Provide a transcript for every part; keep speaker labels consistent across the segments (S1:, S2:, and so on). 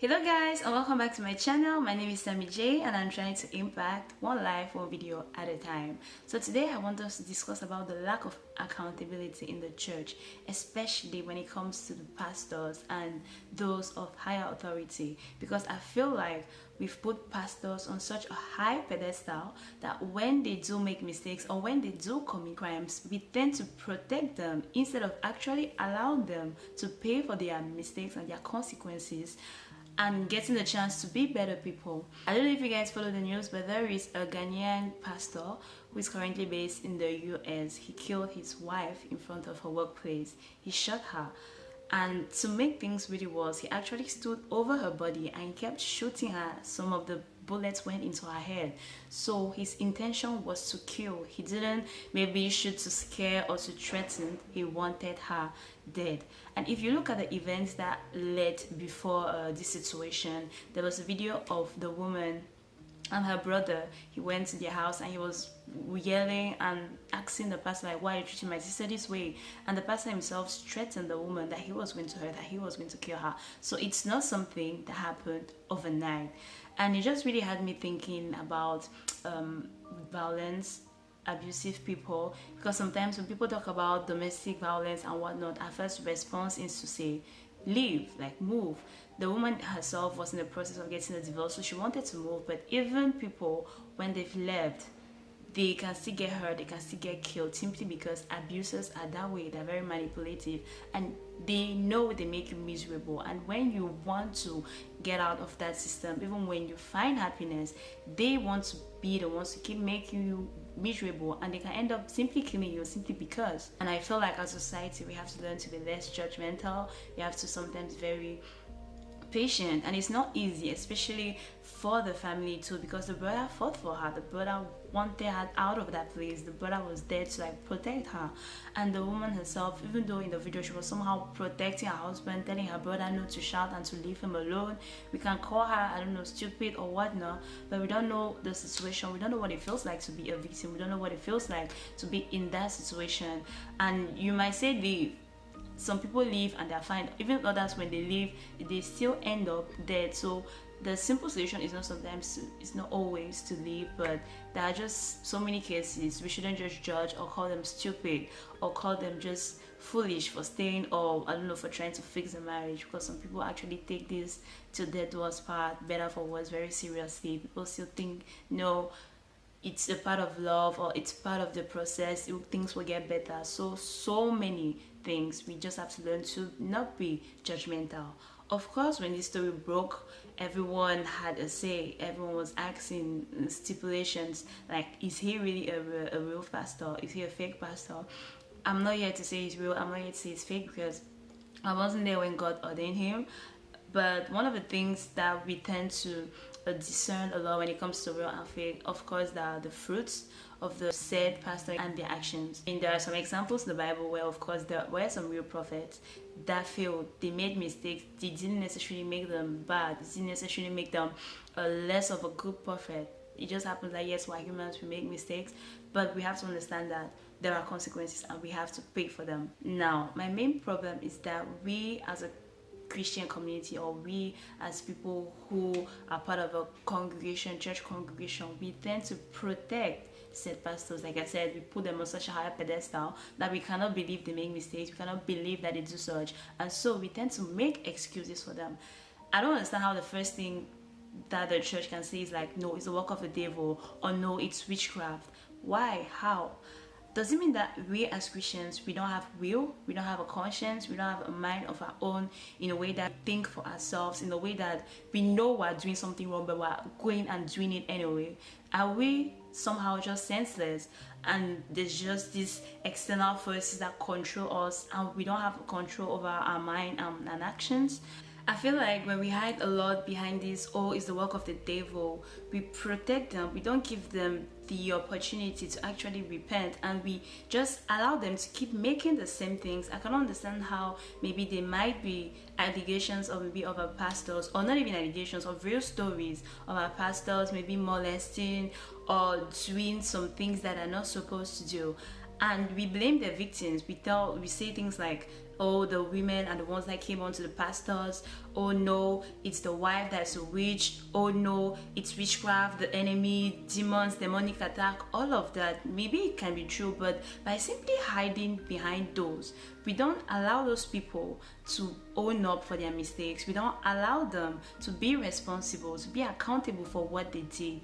S1: Hello guys and welcome back to my channel. My name is Sammy J and I'm trying to impact one life, one video at a time. So today I want us to discuss about the lack of accountability in the church, especially when it comes to the pastors and those of higher authority because I feel like we've put pastors on such a high pedestal that when they do make mistakes or when they do commit crimes, we tend to protect them instead of actually allowing them to pay for their mistakes and their consequences and getting the chance to be better people. I don't know if you guys follow the news, but there is a Ghanaian pastor who is currently based in the US. He killed his wife in front of her workplace. He shot her. And to make things really worse, he actually stood over her body and kept shooting her. Some of the bullets went into her head. So his intention was to kill. He didn't maybe shoot to scare or to threaten. He wanted her dead. And if you look at the events that led before uh, this situation, there was a video of the woman and her brother he went to their house and he was yelling and asking the pastor like why are you treating my sister this way? And the pastor himself threatened the woman that he was going to hurt that he was going to kill her. So it's not something that happened overnight. And it just really had me thinking about um, violence abusive people. Because sometimes when people talk about domestic violence and whatnot our first response is to say leave like move. The woman herself was in the process of getting a divorce so she wanted to move. But even people when they've left they can still get hurt they can still get killed simply because abusers are that way they're very manipulative and they know they make you miserable. And when you want to get out of that system even when you find happiness they want to be the ones to keep making you miserable and they can end up simply killing you simply because. And i feel like as a society we have to learn to be less judgmental. We have to sometimes very patient and it's not easy especially for the family too because the brother fought for her the brother wanted her out of that place the brother was there to like protect her. And the woman herself even though in the video she was somehow protecting her husband telling her brother not to shout and to leave him alone we can call her i don't know stupid or whatnot but we don't know the situation we don't know what it feels like to be a victim we don't know what it feels like to be in that situation. And you might say the some people leave and they're fine. Even others when they leave they still end up dead. So the simple solution is not sometimes it's not always to leave but there are just so many cases. We shouldn't just judge or call them stupid or call them just foolish for staying or i don't know for trying to fix a marriage because some people actually take this to their worst part better for worse very seriously. People still think no it's a part of love or it's part of the process things will get better. So so many things we just have to learn to not be judgmental. Of course when this story broke everyone had a say everyone was asking stipulations like is he really a, a real pastor? Is he a fake pastor? I'm not here to say he's real i'm not here to say he's fake because i wasn't there when god ordained him. But one of the things that we tend to discern a lot when it comes to real and fake of course there are the fruits of the said pastor and their actions. And there are some examples in the bible where of course there were some real prophets that failed. They made mistakes. They didn't necessarily make them bad. They didn't necessarily make them less of a good prophet. It just happens that yes we're humans we make mistakes but we have to understand that there are consequences and we have to pay for them. Now my main problem is that we as a Christian community or we as people who are part of a congregation, church congregation, we tend to protect said pastors. Like I said, we put them on such a high pedestal that we cannot believe they make mistakes, we cannot believe that they do such. And so we tend to make excuses for them. I don't understand how the first thing that the church can say is like, no, it's the work of the devil, or no, it's witchcraft. Why? How? Does it mean that we as Christians we don't have will we don't have a conscience we don't have a mind of our own in a way that think for ourselves in a way that we know we're doing something wrong but we're going and doing it anyway. Are we somehow just senseless? And there's just these external forces that control us and we don't have control over our mind and actions I feel like when we hide a lot behind this, oh, it's the work of the devil, we protect them, we don't give them the opportunity to actually repent. And we just allow them to keep making the same things. I can understand how maybe there might be allegations of maybe of our pastors or not even allegations of real stories of our pastors maybe molesting or doing some things that are not supposed to do and we blame the victims. We tell we say things like oh the women are the ones that came onto the pastors. Oh no it's the wife that's a witch. Oh no it's witchcraft the enemy demons demonic attack. All of that maybe it can be true but by simply hiding behind those we don't allow those people to own up for their mistakes. We don't allow them to be responsible to be accountable for what they did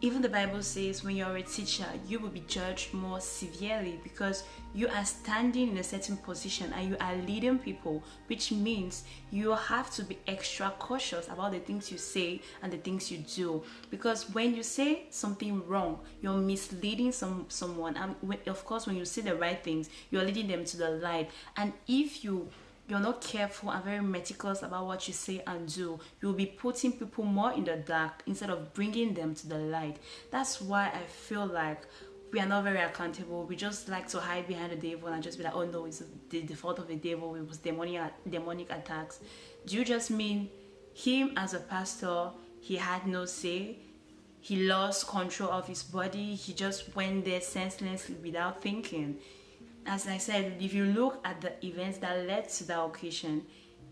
S1: even the Bible says when you're a teacher, you will be judged more severely because you are standing in a certain position and you are leading people, which means you have to be extra cautious about the things you say and the things you do. Because when you say something wrong, you're misleading some someone. And of course, when you say the right things, you're leading them to the light. And if you you're not careful and very meticulous about what you say and do, you'll be putting people more in the dark instead of bringing them to the light. That's why I feel like we are not very accountable. We just like to hide behind the devil and just be like, oh no, it's the, the fault of the devil. It was demonic, demonic attacks. Do you just mean him as a pastor, he had no say? He lost control of his body. He just went there senselessly without thinking as I said, if you look at the events that led to that occasion,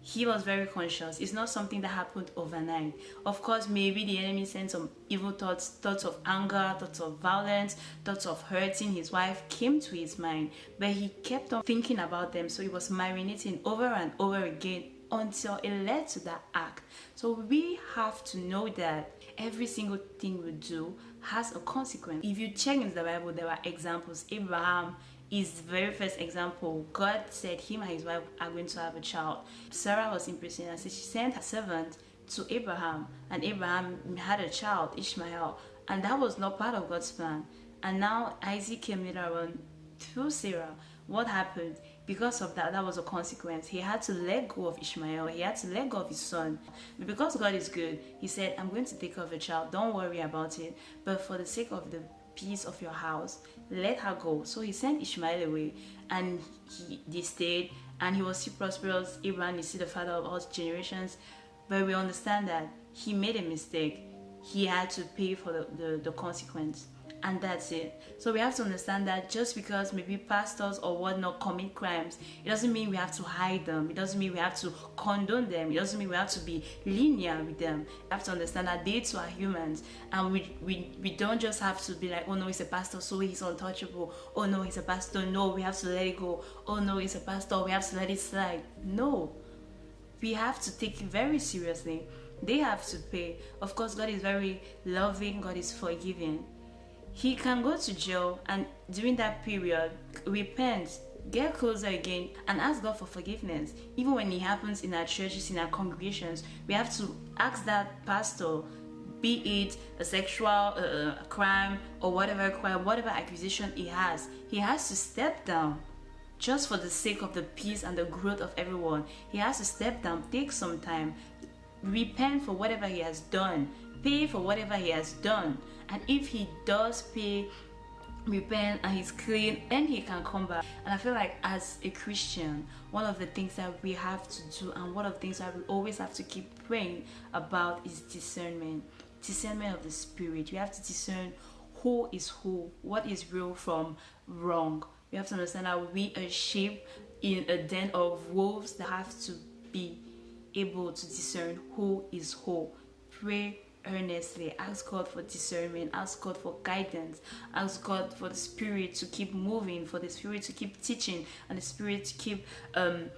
S1: he was very conscious. It's not something that happened overnight. Of course, maybe the enemy sent some evil thoughts, thoughts of anger, thoughts of violence, thoughts of hurting his wife came to his mind, but he kept on thinking about them. So he was marinating over and over again until it led to that act. So we have to know that every single thing we do has a consequence. If you check in the Bible, there are examples. Abraham is the very first example. God said him and his wife are going to have a child. Sarah was in prison and so she sent her servant to Abraham and Abraham had a child, Ishmael, and that was not part of God's plan. And now Isaac came later on through Sarah. What happened? Because of that, that was a consequence. He had to let go of Ishmael. He had to let go of his son. But because God is good, he said, I'm going to take care of the child. Don't worry about it. But for the sake of the peace of your house let her go so he sent ishmael away and he they stayed and he was still prosperous abraham is still the father of all generations but we understand that he made a mistake he had to pay for the, the, the consequence and that's it. So we have to understand that just because maybe pastors or whatnot commit crimes, it doesn't mean we have to hide them. It doesn't mean we have to condone them. It doesn't mean we have to be linear with them. We have to understand that they too are humans, and we we, we don't just have to be like, oh no, he's a pastor, so he's untouchable. Oh no, he's a pastor. No, we have to let it go. Oh no, he's a pastor. We have to let it slide. No, we have to take it very seriously. They have to pay. Of course, God is very loving. God is forgiving he can go to jail and during that period repent get closer again and ask God for forgiveness. Even when it happens in our churches, in our congregations, we have to ask that pastor, be it a sexual uh, crime or whatever crime, whatever accusation he has, he has to step down just for the sake of the peace and the growth of everyone. He has to step down, take some time, repent for whatever he has done, pay for whatever he has done and if he does pay repent and he's clean then he can come back. And i feel like as a christian one of the things that we have to do and one of the things that we always have to keep praying about is discernment. Discernment of the spirit. We have to discern who is who what is real from wrong. We have to understand that we are sheep in a den of wolves that have to be able to discern who is who. Pray earnestly ask god for discernment ask god for guidance ask god for the spirit to keep moving for the spirit to keep teaching and the spirit to keep um,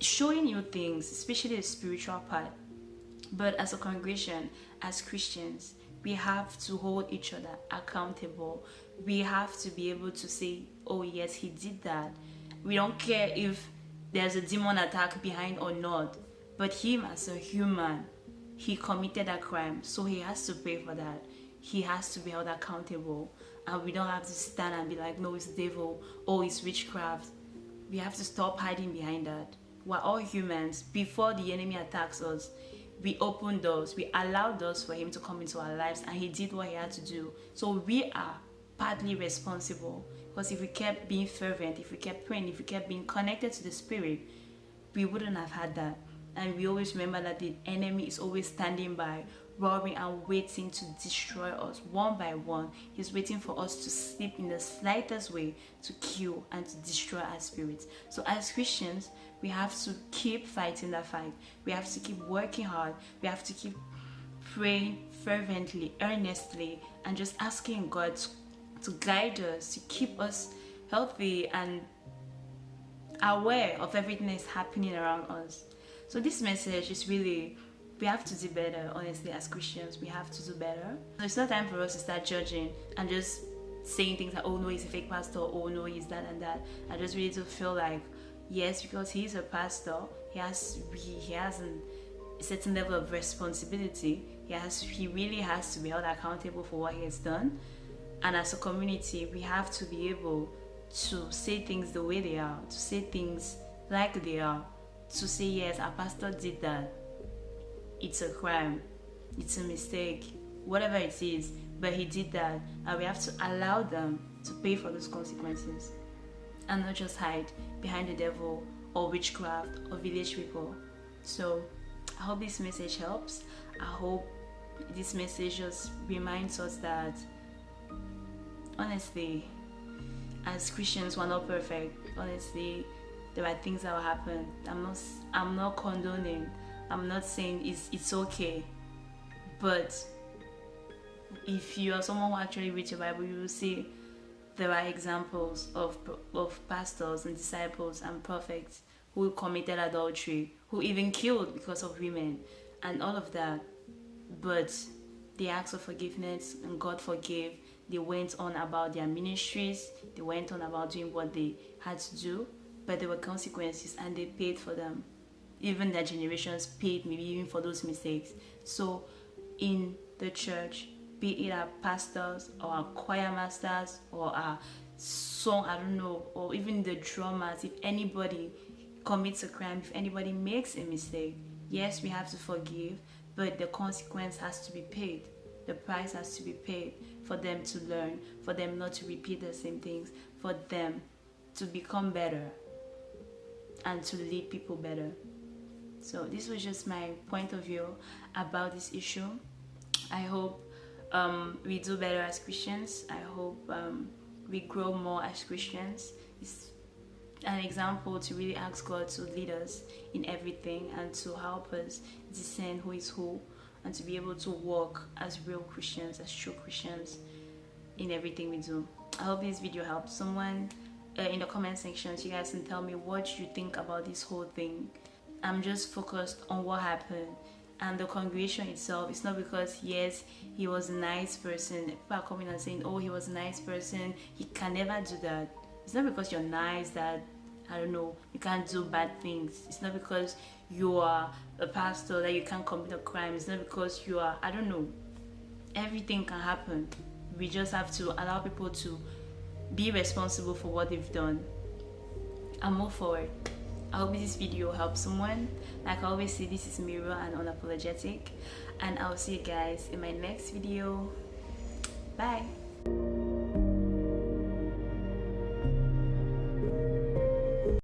S1: showing you things especially the spiritual part. But as a congregation as christians we have to hold each other accountable. We have to be able to say oh yes he did that. We don't care if there's a demon attack behind or not but him as a human he committed a crime, so he has to pay for that. He has to be held accountable. And we don't have to stand and be like, no, it's devil, oh, it's witchcraft. We have to stop hiding behind that. We're all humans. Before the enemy attacks us, we open doors, we allow doors for him to come into our lives, and he did what he had to do. So we are partly responsible. Because if we kept being fervent, if we kept praying, if we kept being connected to the Spirit, we wouldn't have had that and we always remember that the enemy is always standing by roaring and waiting to destroy us one by one. He's waiting for us to slip in the slightest way to kill and to destroy our spirits. So as Christians, we have to keep fighting that fight. We have to keep working hard. We have to keep praying fervently, earnestly, and just asking God to, to guide us, to keep us healthy and aware of everything that's happening around us. So this message is really we have to do better honestly as christians we have to do better. So it's not time for us to start judging and just saying things like oh no he's a fake pastor oh no he's that and that. I just really do feel like yes because he's a pastor he has he, he has a certain level of responsibility. He has he really has to be held accountable for what he has done. And as a community we have to be able to say things the way they are to say things like they are to say yes our pastor did that. It's a crime. It's a mistake whatever it is but he did that. And we have to allow them to pay for those consequences and not just hide behind the devil or witchcraft or village people. So i hope this message helps. I hope this message just reminds us that honestly as christians we're not perfect. Honestly there are things that will happen. I'm not i'm not condoning. I'm not saying it's it's okay. But if you are someone who actually reads your bible you will see there are examples of of pastors and disciples and prophets who committed adultery who even killed because of women and all of that. But they asked for forgiveness and god forgave. They went on about their ministries. They went on about doing what they had to do but there were consequences and they paid for them. Even their generations paid maybe even for those mistakes. So in the church be it our pastors or our choir masters or our song i don't know or even the drummers if anybody commits a crime if anybody makes a mistake yes we have to forgive but the consequence has to be paid. The price has to be paid for them to learn for them not to repeat the same things for them to become better and to lead people better. So this was just my point of view about this issue. I hope um, we do better as Christians. I hope um, we grow more as Christians. It's an example to really ask God to lead us in everything and to help us discern who is who and to be able to walk as real Christians, as true Christians in everything we do. I hope this video helped someone uh, in the comment section so you guys can tell me what you think about this whole thing. I'm just focused on what happened. And the congregation itself it's not because yes he was a nice person. People are coming and saying oh he was a nice person. He can never do that. It's not because you're nice that i don't know you can't do bad things. It's not because you are a pastor that you can't commit a crime. It's not because you are i don't know. Everything can happen. We just have to allow people to be responsible for what they've done. And move forward i hope this video helps someone. Like i always say this is Miro and unapologetic. And i'll see you guys in my next video. Bye